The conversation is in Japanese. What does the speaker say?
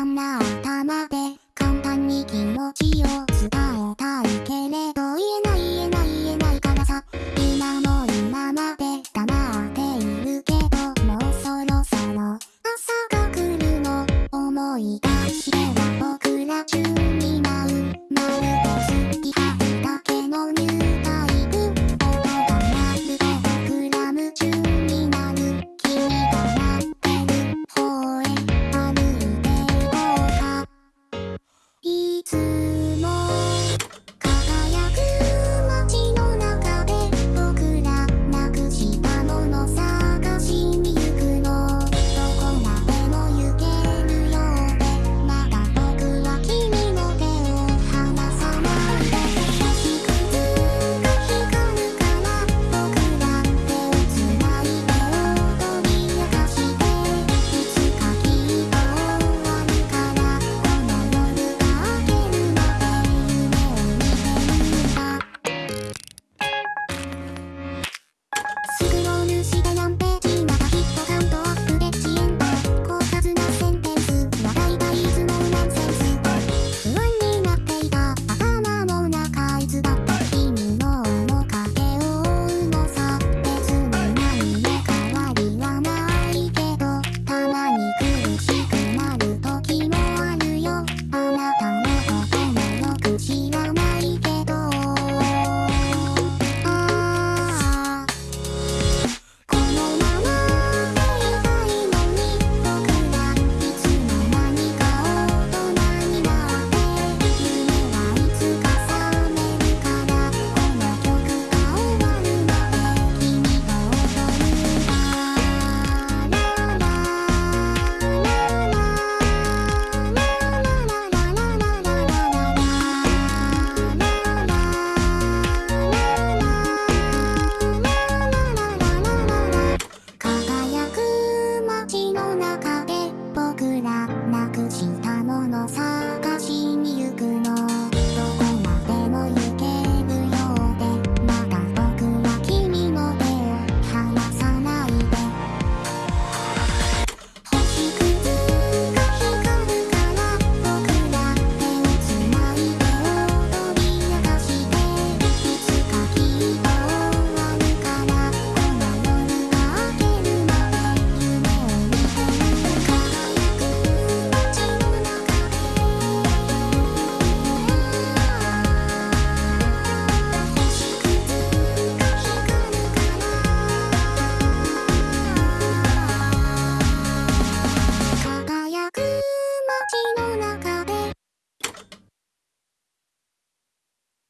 簡単な頭で簡単に気持ちを伝えたくな